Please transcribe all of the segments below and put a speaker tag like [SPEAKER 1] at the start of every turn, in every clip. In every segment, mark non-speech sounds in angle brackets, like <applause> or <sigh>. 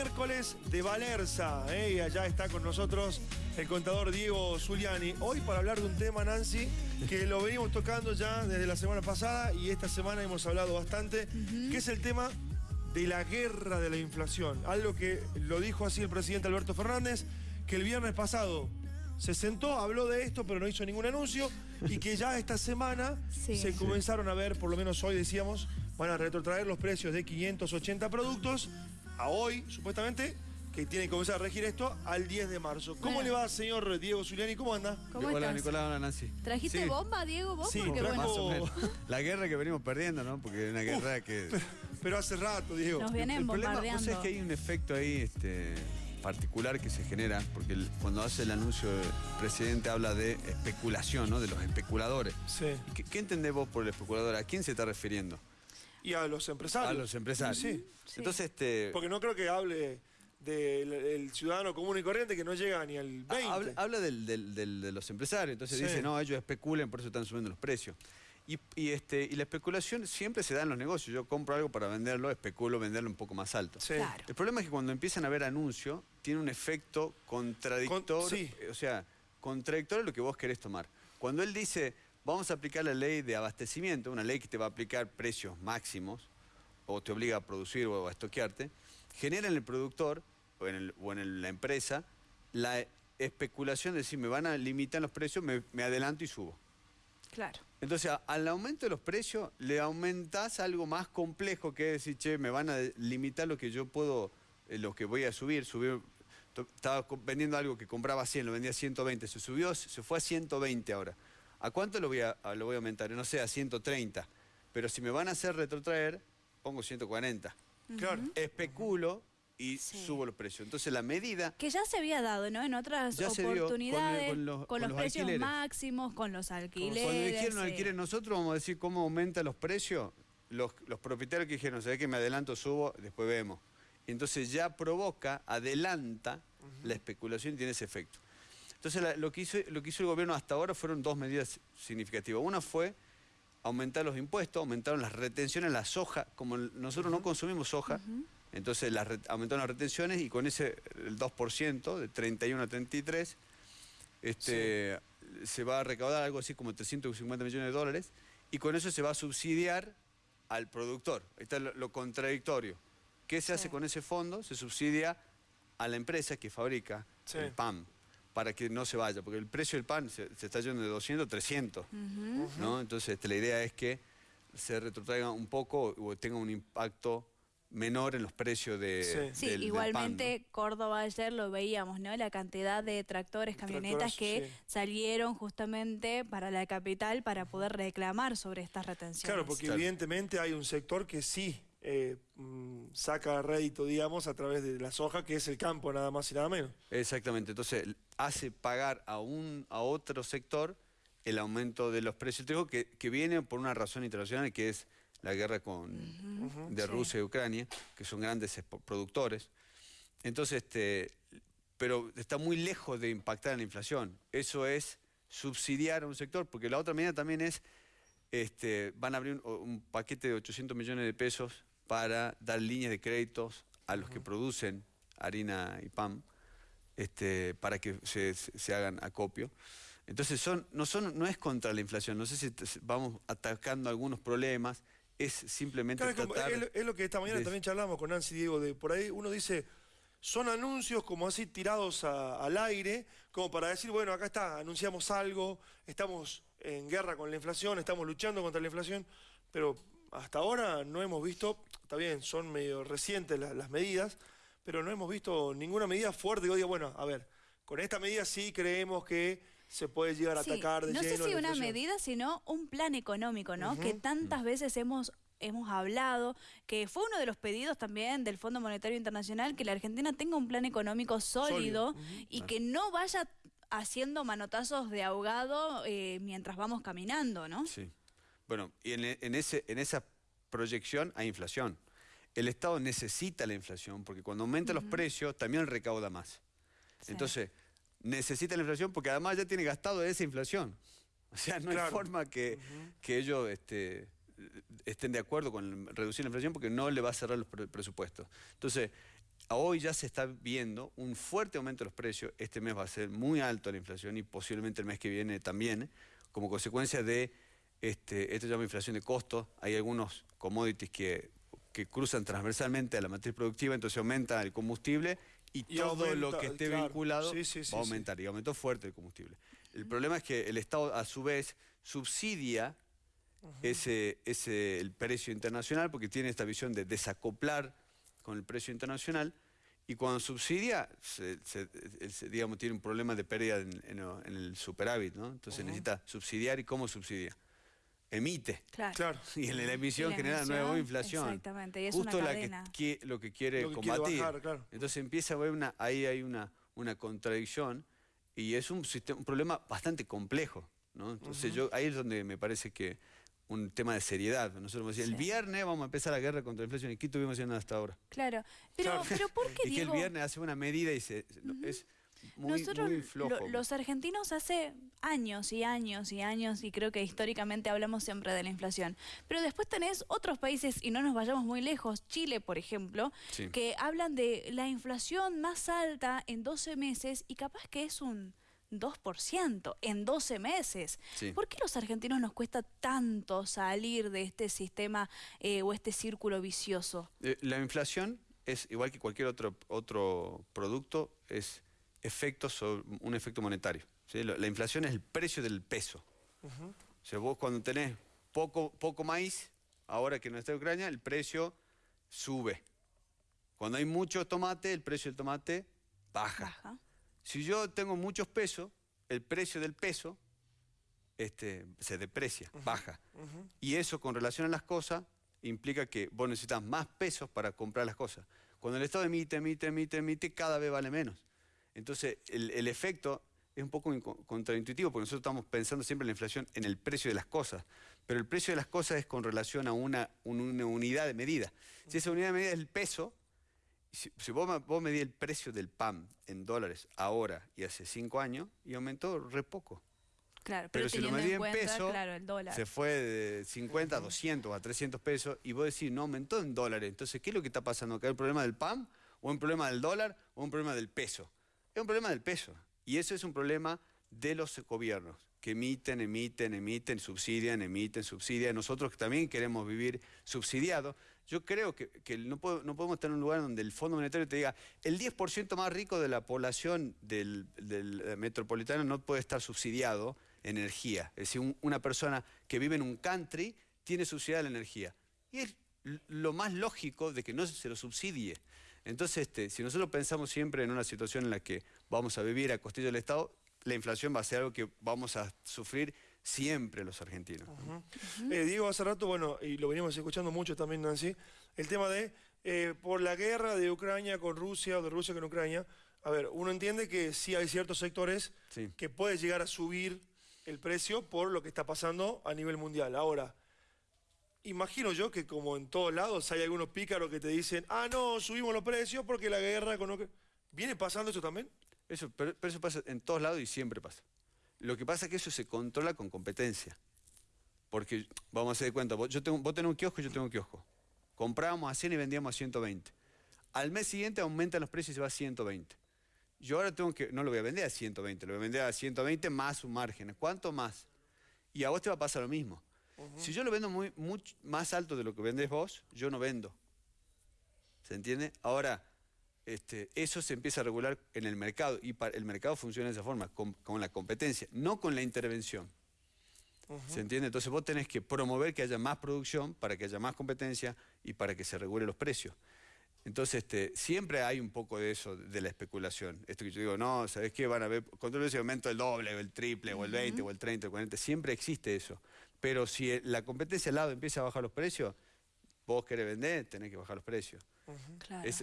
[SPEAKER 1] miércoles de Valerza. ¿eh? Y allá está con nosotros el contador Diego Zuliani. Hoy para hablar de un tema, Nancy, que lo venimos tocando ya desde la semana pasada y esta semana hemos hablado bastante, que es el tema de la guerra de la inflación. Algo que lo dijo así el presidente Alberto Fernández, que el viernes pasado se sentó, habló de esto, pero no hizo ningún anuncio, y que ya esta semana
[SPEAKER 2] Sí.
[SPEAKER 1] se comenzaron a ver, por lo menos hoy decíamos, van a retrotraer los precios de 580 productos a hoy, supuestamente, que tiene que comenzar a regir esto al 10 de marzo. ¿Cómo
[SPEAKER 2] Bueno.
[SPEAKER 1] le va, señor Diego Zuliani? ¿Cómo anda?
[SPEAKER 2] ¿Cómo
[SPEAKER 3] hola
[SPEAKER 2] estás?
[SPEAKER 3] Nicolás, hola Nancy.
[SPEAKER 2] ¿Trajiste
[SPEAKER 3] Sí,
[SPEAKER 2] bomba, Diego? ¿Vos?
[SPEAKER 1] Sí,
[SPEAKER 2] Porque
[SPEAKER 1] trajo-
[SPEAKER 2] bueno,
[SPEAKER 3] Más o menos. La guerra que venimos perdiendo, ¿no? Porque es una guerra que...
[SPEAKER 1] Pero hace rato, Diego.
[SPEAKER 2] Nos vienen
[SPEAKER 3] el problema, vos
[SPEAKER 2] bombardeando.
[SPEAKER 3] sabés que hay un efecto ahí este, particular que se genera, porque el- cuando hace el anuncio el presidente habla de especulación, ¿no? De los especuladores.
[SPEAKER 1] Sí.
[SPEAKER 3] ¿Qué, qué entendés vos por el especulador? ¿A quién se está refiriendo?
[SPEAKER 1] Y a los empresarios.
[SPEAKER 3] A los empresarios.
[SPEAKER 1] Sí.
[SPEAKER 2] Sí.
[SPEAKER 3] Entonces, este...
[SPEAKER 1] Porque no creo que hable del el ciudadano común y corriente que no llega ni al 20.
[SPEAKER 3] Habla, habla del- del- del- de los empresarios, entonces
[SPEAKER 1] Sí.
[SPEAKER 3] dice, no, ellos especulen, por eso están subiendo los precios. Y, y, este, y la especulación siempre se da en los negocios. Yo compro algo para venderlo, especulo venderlo un poco más alto.
[SPEAKER 1] Sí.
[SPEAKER 2] Claro.
[SPEAKER 3] El problema es que cuando empiezan a ver anuncios, tiene un efecto contradictorio,
[SPEAKER 1] Con- sí.
[SPEAKER 3] o sea, contradictorio a lo que vos querés tomar. Cuando él dice, vamos a aplicar la ley de abastecimiento, una ley que te va a aplicar precios máximos, o te obliga a producir o a estoquearte, genera en el productor o en, el- o en el- la empresa la especulación de decir, me van a limitar los precios, me, me adelanto y subo.
[SPEAKER 2] Claro.
[SPEAKER 3] Entonces, a- al aumento de los precios, le aumentás algo más complejo que decir, che, me van a limitar lo que yo puedo, eh, lo que voy a subir, subir. Estaba vendiendo algo que compraba 100, lo vendía a 120, se subió, se fue a 120 ahora. ¿A cuánto lo voy a, a- lo voy a aumentar? No sé, a 130. Pero si me van a hacer retrotraer, pongo 140.
[SPEAKER 1] Claro.
[SPEAKER 3] Especulo y
[SPEAKER 2] Sí.
[SPEAKER 3] subo los precios. Entonces, la medida
[SPEAKER 2] Que ya se había dado, ¿no? En otras
[SPEAKER 3] Ya con
[SPEAKER 2] oportunidades,
[SPEAKER 3] con los- con
[SPEAKER 2] los,
[SPEAKER 3] los
[SPEAKER 2] precios
[SPEAKER 3] alquileres.
[SPEAKER 2] máximos, con los alquileres.
[SPEAKER 3] Cuando dijeron
[SPEAKER 2] sí.
[SPEAKER 3] alquiler, nosotros vamos a decir cómo aumentan los precios. Los, los propietarios que dijeron, ¿sabes que me adelanto, subo, después vemos? Entonces ya provoca, adelanta la especulación y tiene ese efecto. Entonces la- lo, que hizo, lo que hizo el gobierno hasta ahora fueron dos medidas significativas. Una fue aumentar los impuestos, aumentaron las retenciones, la soja, como nosotros no consumimos soja, entonces las aumentaron las retenciones y con ese el 2%, de 31 a 33, este, se va a recaudar algo así como 350 millones de dólares y con eso se va a subsidiar al productor. Ahí está lo, lo contradictorio. ¿Qué se
[SPEAKER 2] Sí.
[SPEAKER 3] hace con ese fondo? Se subsidia a la empresa que fabrica
[SPEAKER 1] Sí.
[SPEAKER 3] el pan para que no se vaya, porque el precio del pan se, se está yendo de 200 a 300. ¿no? Entonces este, la idea es que se retrotraiga un poco o tenga un impacto menor en los precios de,
[SPEAKER 1] Sí.
[SPEAKER 2] Sí,
[SPEAKER 3] del- del
[SPEAKER 2] igualmente
[SPEAKER 3] pan, ¿no?
[SPEAKER 2] Córdoba ayer lo veíamos, ¿no? La cantidad de tractores, camionetas que
[SPEAKER 1] sí.
[SPEAKER 2] salieron justamente para la capital para poder reclamar sobre estas retenciones.
[SPEAKER 1] Claro, porque
[SPEAKER 3] Claro.
[SPEAKER 1] evidentemente hay un sector que sí eh, mm, saca rédito, digamos, a través de la soja, que es el campo, nada más y nada menos.
[SPEAKER 3] Exactamente, entonces hace pagar a, un, a otro sector el aumento de los precios del trigo que, que viene por una razón internacional que es la guerra con, de
[SPEAKER 2] Sí.
[SPEAKER 3] Rusia y Ucrania, que son grandes productores. Entonces, este, pero está muy lejos de impactar en la inflación. Eso es subsidiar a un sector, porque la otra medida también es, este, van a abrir un, un paquete de 800 millones de pesos para dar líneas de créditos a los que producen harina y pan, este, para que se, se- hagan acopio. Entonces son, no, son, no es contra la inflación, no sé si vamos atacando algunos problemas, es simplemente
[SPEAKER 1] Claro, es, como-
[SPEAKER 3] tratar
[SPEAKER 1] es lo- es lo que esta mañana
[SPEAKER 3] de-
[SPEAKER 1] también charlamos con Nancy Diego, de por ahí uno dice, son anuncios como así tirados a- al aire, como para decir, bueno, acá está, anunciamos algo, estamos en guerra con la inflación, estamos luchando contra la inflación, pero hasta ahora no hemos visto, está bien, son medio recientes la- las medidas, pero no hemos visto ninguna medida fuerte que diga, bueno, a ver, con esta medida sí creemos que se puede llegar a
[SPEAKER 2] Sí,
[SPEAKER 1] atacar de
[SPEAKER 2] no sé
[SPEAKER 1] lleno
[SPEAKER 2] si
[SPEAKER 1] la
[SPEAKER 2] una medida, sino un plan económico, ¿no? Que tantas veces hemos hemos hablado, que fue uno de los pedidos también del Fondo Monetario Internacional, que la Argentina tenga un plan económico sólido,
[SPEAKER 1] Sólido,
[SPEAKER 2] y que no vaya haciendo manotazos de ahogado eh, mientras vamos caminando, ¿no?
[SPEAKER 3] Sí. Bueno, y en, en ese, en esa proyección hay inflación. El Estado necesita la inflación porque cuando aumenta los precios también recauda más.
[SPEAKER 2] Sí.
[SPEAKER 3] Entonces, necesita la inflación porque además ya tiene gastado esa inflación. <laughs> O sea, no hay forma que, que ellos este, estén de acuerdo con reducir la inflación porque no le va a cerrar los pre- presupuestos. Entonces, hoy ya se está viendo un fuerte aumento de los precios. Este mes va a ser muy alto la inflación y posiblemente el mes que viene también, como consecuencia de, este, esto se llama inflación de costos. Hay algunos commodities que, que cruzan transversalmente a la matriz productiva, entonces aumenta el combustible y, todo lo que esté vinculado va a aumentar. Y aumentó fuerte el combustible. El problema es que el Estado, a su vez, subsidia ese, ese, el precio internacional porque tiene esta visión de desacoplar con el precio internacional y cuando subsidia, digamos, tiene un problema de pérdida en, el superávit, ¿no? Entonces necesita subsidiar y ¿cómo subsidia? Emite.
[SPEAKER 2] Claro.
[SPEAKER 3] Y en la emisión genera nueva inflación.
[SPEAKER 2] Exactamente, y es
[SPEAKER 3] Justo
[SPEAKER 2] una
[SPEAKER 3] la que, lo que quiere combatir. Entonces empieza a haber una, ahí hay una, una contradicción y es un, sistema, un problema bastante complejo, ¿no? Entonces yo, ahí es donde me parece que un tema de seriedad. Nosotros decíamos, el viernes vamos a empezar la guerra contra la inflación. ¿Y qué estuvimos haciendo hasta ahora?
[SPEAKER 2] Claro, pero, pero ¿por <laughs> qué
[SPEAKER 3] y que el viernes hace una medida y se, es muy,
[SPEAKER 2] Nosotros,
[SPEAKER 3] muy flojo.
[SPEAKER 2] los argentinos hace años y años y años, y creo que históricamente hablamos siempre de la inflación, pero después tenés otros países, y no nos vayamos muy lejos, Chile, por ejemplo, que hablan de la inflación más alta en 12 meses y capaz que es un 2% en 12 meses. ¿Por qué los argentinos nos cuesta tanto salir de este sistema eh, o este círculo vicioso?
[SPEAKER 3] Eh, la inflación es, igual que cualquier otro, otro producto, es efecto sobre, un efecto monetario. La, inflación es el precio del peso. O sea, vos cuando tenés poco, poco maíz, ahora que no está en Ucrania, el precio sube. Cuando hay mucho tomate, el precio del tomate baja. Si yo tengo muchos pesos, el precio del peso este, se deprecia, baja. Y eso con relación a las cosas implica que vos necesitas más pesos para comprar las cosas. Cuando el Estado emite, emite, emite, emite, cada vez vale menos. Entonces, el, efecto es un poco contraintuitivo, porque nosotros estamos pensando siempre en la inflación en el precio de las cosas, pero el precio de las cosas es con relación a una, una unidad de medida. Si esa unidad de medida es el peso, si, vos, vos medís el precio del pan en dólares ahora y hace cinco años, y aumentó re poco.
[SPEAKER 2] Claro,
[SPEAKER 3] pero, si lo medí en, pesos,
[SPEAKER 2] dólar.
[SPEAKER 3] se fue de 50 a 200 a 300 pesos y vos decís, no aumentó en dólares. Entonces, ¿qué es lo que está pasando? ¿Que hay un problema del pan? ¿O un problema del dólar? ¿O un problema del peso? Es un problema del peso. Y eso es un problema de los gobiernos que emiten, emiten, emiten, subsidian, emiten, subsidian. Nosotros que también queremos vivir subsidiados. Yo creo que, no, podemos estar en un lugar donde el Fondo Monetario te diga el 10% más rico de la población del, eh, metropolitano no puede estar subsidiado en energía. Es decir, una persona que vive en un country tiene subsidiada la energía. Y es lo más lógico de que no se lo subsidie. Entonces, este, si nosotros pensamos siempre en una situación en la que vamos a vivir a costillo del Estado, la inflación va a ser algo que vamos a sufrir siempre los argentinos.
[SPEAKER 1] Eh, Diego, hace rato, bueno, y lo venimos escuchando mucho también, Nancy, el tema de, eh, por la guerra de Ucrania con Rusia, o de Rusia con Ucrania, a ver, uno entiende que sí hay ciertos sectores que puede llegar a subir el precio por lo que está pasando a nivel mundial. Ahora, imagino yo que como en todos lados hay algunos pícaros que te dicen, ah, no, subimos los precios porque la guerra con. ¿Viene pasando eso también?
[SPEAKER 3] Eso, pero eso pasa en todos lados y siempre pasa. Lo que pasa es que eso se controla con competencia. Porque, vamos a hacer de cuenta, vos, tengo, vos tenés un kiosco, yo tengo un kiosco. Comprábamos a 100 y vendíamos a 120. Al mes siguiente aumentan los precios y se va a 120. Yo ahora tengo que, no lo voy a vender a 120, lo voy a vender a 120 más un margen. ¿Cuánto más? Y a vos te va a pasar lo mismo. Si yo lo vendo muy, más alto de lo que vendés vos, yo no vendo. ¿Se entiende? Ahora, este, eso se empieza a regular en el mercado y el mercado funciona de esa forma, con, la competencia, no con la intervención. ¿Se entiende? Entonces vos tenés que promover que haya más producción para que haya más competencia y para que se regulen los precios. Entonces, este, siempre hay un poco de eso, de la especulación. Esto que yo digo, no, ¿sabes qué? Van a ver, control ese aumento el doble, o el triple, o el 20, o el 30, o el 40. Siempre existe eso. Pero si la competencia al lado empieza a bajar los precios, vos querés vender, tenés que bajar los precios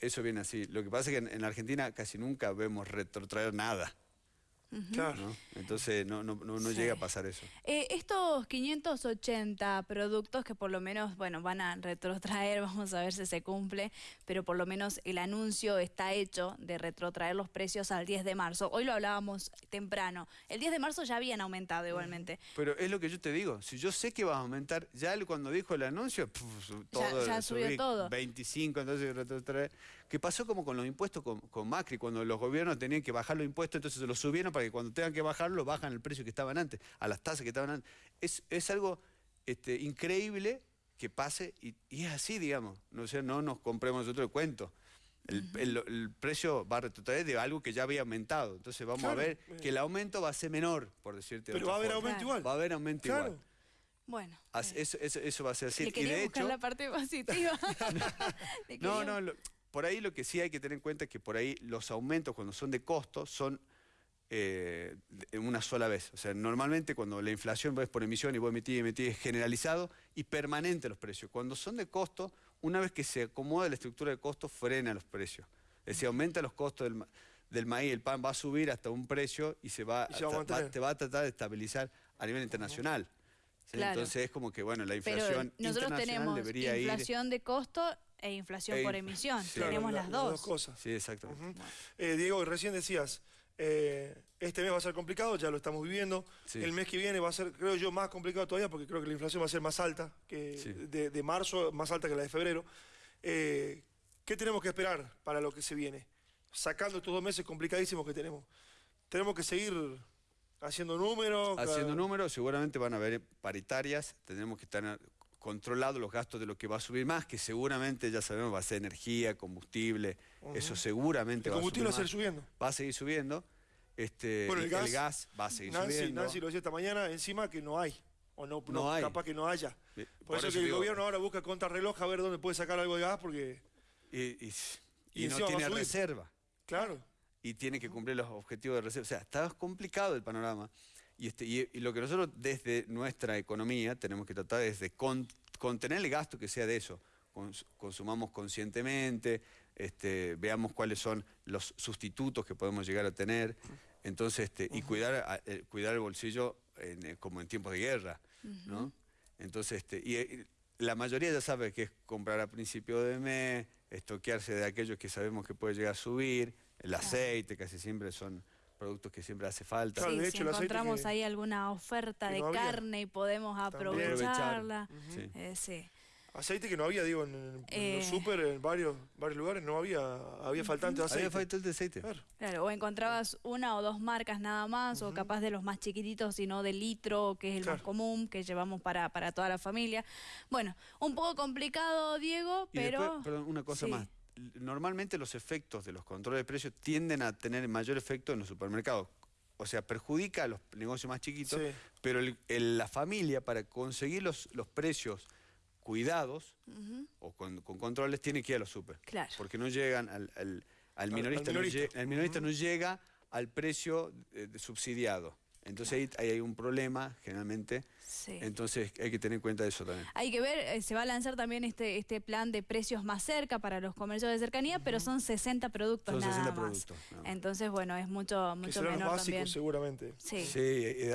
[SPEAKER 3] eso viene así. Lo que pasa es que en, Argentina casi nunca vemos retrotraer nada. Claro. Entonces no, no, no, llega a pasar eso.
[SPEAKER 2] Eh, estos 580 productos que por lo menos, bueno, van a retrotraer, <laughs> vamos a ver si se cumple, pero por lo menos el anuncio está hecho de retrotraer los precios al 10 de marzo. Hoy lo hablábamos temprano. El 10 de marzo ya habían aumentado igualmente.
[SPEAKER 3] Pero es lo que yo te digo, si yo sé que va a aumentar, ya cuando dijo el anuncio, todo,
[SPEAKER 2] ya, subió todo.
[SPEAKER 3] 25, entonces retrotraer Que pasó como con los impuestos con, con Macri, cuando los gobiernos tenían que bajar los impuestos, entonces se los subieron para que cuando tengan que bajarlo, bajan el precio que estaban antes, a las tasas que estaban antes. Es, es algo este, increíble que pase y, y es así, digamos. No, sé, no nos compremos otro cuento. El, el- el precio va a retroceder de algo que ya había aumentado. Entonces vamos
[SPEAKER 1] Claro,
[SPEAKER 3] a ver
[SPEAKER 1] eh.
[SPEAKER 3] que el aumento va a ser menor, por decirte de
[SPEAKER 1] Pero
[SPEAKER 3] otra
[SPEAKER 1] va a haber
[SPEAKER 3] forma.
[SPEAKER 1] aumento
[SPEAKER 2] Claro.
[SPEAKER 1] igual.
[SPEAKER 3] Va a haber aumento
[SPEAKER 1] Claro.
[SPEAKER 3] igual.
[SPEAKER 2] Bueno.
[SPEAKER 3] As-
[SPEAKER 2] eh,
[SPEAKER 3] Eso, eso, eso va a ser así.
[SPEAKER 2] le
[SPEAKER 3] Y de
[SPEAKER 2] buscar
[SPEAKER 3] hecho,
[SPEAKER 2] la parte <laughs> positiva. <laughs>
[SPEAKER 3] No, no, lo- por ahí lo que sí hay que tener en cuenta es que por ahí los aumentos cuando son de costo son eh, una sola vez. O sea, normalmente cuando la inflación es por emisión y vos emitís y emitís es generalizado y permanente los precios. Cuando son de costo, una vez que se acomoda la estructura de costo, frena los precios. Es decir, aumenta los costos del, ma- del maíz, el pan va a subir hasta un precio y se va,
[SPEAKER 1] Y se va a
[SPEAKER 3] a-
[SPEAKER 1] mantener.
[SPEAKER 3] te va a tratar de estabilizar a nivel internacional. Entonces es como que, bueno, la
[SPEAKER 2] Pero
[SPEAKER 3] inflación
[SPEAKER 2] nosotros
[SPEAKER 3] internacional
[SPEAKER 2] tenemos
[SPEAKER 3] debería ir...
[SPEAKER 2] inflación de costo e inflación
[SPEAKER 3] E
[SPEAKER 2] por
[SPEAKER 3] inf-
[SPEAKER 2] emisión.
[SPEAKER 3] sí.
[SPEAKER 1] Claro,
[SPEAKER 2] Tenemos
[SPEAKER 1] la-
[SPEAKER 2] las dos.
[SPEAKER 1] cosas.
[SPEAKER 3] Sí, exactamente.
[SPEAKER 1] Ujú. Eh, Diego, recién decías, eh, este mes va a ser complicado, ya lo estamos viviendo.
[SPEAKER 3] Sí.
[SPEAKER 1] El mes que viene va a ser, creo yo, más complicado todavía porque creo que la inflación va a ser más alta que
[SPEAKER 3] Sí.
[SPEAKER 1] de, de marzo, más alta que la de febrero. Eh, ¿Qué tenemos que esperar para lo que se viene? Sacando estos dos meses complicadísimos que tenemos. Tenemos que seguir haciendo números.
[SPEAKER 3] Haciendo números, seguramente van a haber paritarias, tenemos que estar controlados los gastos de lo que va a subir más, que seguramente ya sabemos va a ser energía, combustible, eso seguramente
[SPEAKER 1] El
[SPEAKER 3] va a
[SPEAKER 1] combustible
[SPEAKER 3] subir
[SPEAKER 1] va a seguir subiendo.
[SPEAKER 3] Va a seguir subiendo. Este,
[SPEAKER 1] Bueno, el gas,
[SPEAKER 3] va a seguir
[SPEAKER 1] Nancy,
[SPEAKER 3] subiendo.
[SPEAKER 1] Nancy lo decía esta mañana, encima que no hay. O no,
[SPEAKER 3] No hay.
[SPEAKER 1] capaz que no haya. Por, eso, que el gobierno ahora busca contrarreloj a ver dónde puede sacar algo de gas porque,
[SPEAKER 3] Y, y-
[SPEAKER 1] Y
[SPEAKER 3] y no tiene reserva.
[SPEAKER 1] claro,
[SPEAKER 3] y tiene que cumplir los objetivos de reserva. O sea, está complicado el panorama. Y, este, y, y lo que nosotros desde nuestra economía tenemos que tratar es de con- contener el gasto que sea de eso. Cons- consumamos conscientemente, este, veamos cuáles son los sustitutos que podemos llegar a tener. Entonces, este, y cuidar, a- el, cuidar el bolsillo en, eh, como en tiempos de guerra. ¿no? Entonces, este, y, eh, la mayoría ya sabe que es comprar a principio de mes, estoquearse de aquellos que sabemos que puede llegar a subir, el aceite, casi siempre son productos que siempre hace falta.
[SPEAKER 1] Claro,
[SPEAKER 2] Sí,
[SPEAKER 1] de
[SPEAKER 2] si
[SPEAKER 1] el
[SPEAKER 2] encontramos
[SPEAKER 1] que-
[SPEAKER 2] ahí alguna oferta de
[SPEAKER 1] no
[SPEAKER 2] carne y podemos
[SPEAKER 1] También.
[SPEAKER 2] aprovecharla.
[SPEAKER 3] Sí.
[SPEAKER 2] Eh, sí.
[SPEAKER 1] aceite que no había, digo, en, en los
[SPEAKER 2] Eh.
[SPEAKER 1] súper, en varios, varios lugares no había, había faltante de aceite.
[SPEAKER 3] Había falta el aceite.
[SPEAKER 1] Claro.
[SPEAKER 2] Claro, o encontrabas una o dos marcas nada más, o capaz de los más chiquititos, sino de litro, que es el más común, que llevamos para, para toda la familia. Bueno, un poco complicado, Diego,
[SPEAKER 3] Y
[SPEAKER 2] pero...
[SPEAKER 3] después, perdón, una cosa
[SPEAKER 2] sí.
[SPEAKER 3] más. Normalmente los efectos de los controles de precios tienden a tener mayor efecto en los supermercados. O sea, perjudica a los negocios más chiquitos,
[SPEAKER 1] Sí.
[SPEAKER 3] pero el- el- la familia para conseguir los, los precios cuidados o con, con controles tiene que ir a los super.
[SPEAKER 2] Claro.
[SPEAKER 3] Porque no llegan al, al- al
[SPEAKER 1] al
[SPEAKER 3] minorista, no el minorista no llega al precio eh, subsidiado. Entonces ahí, ahí hay un problema generalmente.
[SPEAKER 2] Sí.
[SPEAKER 3] Entonces hay que tener en cuenta eso también.
[SPEAKER 2] Hay que ver, eh, se va a lanzar también este, este plan de precios más cerca para los comercios de cercanía, pero son 60 productos
[SPEAKER 3] Son
[SPEAKER 2] nada
[SPEAKER 3] 60
[SPEAKER 2] más.
[SPEAKER 3] productos, nada más.
[SPEAKER 2] Entonces, bueno, es mucho,
[SPEAKER 1] Que
[SPEAKER 2] mucho
[SPEAKER 1] serán los básicos
[SPEAKER 2] también.
[SPEAKER 1] seguramente.
[SPEAKER 2] Sí.
[SPEAKER 3] Sí,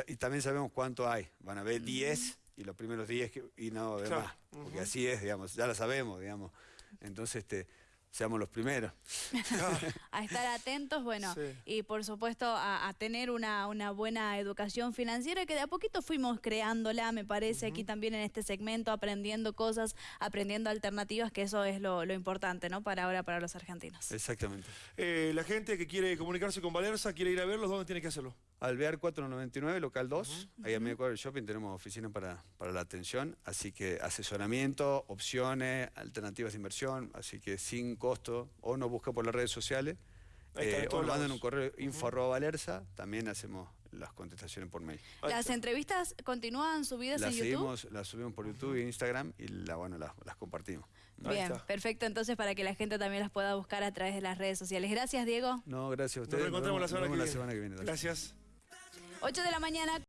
[SPEAKER 3] y, y también sabemos cuánto hay. Van a haber 10 y los primeros 10 que- y no va a haber
[SPEAKER 1] Claro.
[SPEAKER 3] más. Porque así es, digamos, ya lo sabemos, digamos. Entonces, este, seamos los primeros. <laughs>
[SPEAKER 2] a estar atentos, bueno,
[SPEAKER 1] Sí.
[SPEAKER 2] y por supuesto a, a tener una, una buena educación financiera que de a poquito fuimos creándola, me parece, aquí también en este segmento, aprendiendo cosas, aprendiendo alternativas, que eso es lo, lo importante, ¿no? Para ahora, para los argentinos.
[SPEAKER 3] Exactamente.
[SPEAKER 1] Eh, la gente que quiere comunicarse con Valerza, quiere ir a verlos, ¿dónde tiene que hacerlo?
[SPEAKER 3] Alvear 499, local 2. Ahí a medio cuadro del shopping tenemos oficina para, para la atención. Así que asesoramiento, opciones, alternativas de inversión. Así que sin costo. O nos busca por las redes sociales. Eh, o nos mandan un correo info arroba valerza. También hacemos las contestaciones por mail.
[SPEAKER 2] Las entrevistas continúan subidas
[SPEAKER 3] Las
[SPEAKER 2] en YouTube.
[SPEAKER 3] seguimos, las subimos por YouTube e Instagram y la, bueno, las, las compartimos.
[SPEAKER 2] Bien, perfecto. Entonces, para que la gente también las pueda buscar a través de las redes sociales. Gracias, Diego.
[SPEAKER 3] No, gracias a
[SPEAKER 1] Nos
[SPEAKER 3] ustedes.
[SPEAKER 1] reencontramos la
[SPEAKER 3] Nos
[SPEAKER 1] semana que
[SPEAKER 3] la
[SPEAKER 1] viene.
[SPEAKER 3] semana que viene.
[SPEAKER 1] Gracias.
[SPEAKER 2] 8 de la mañana.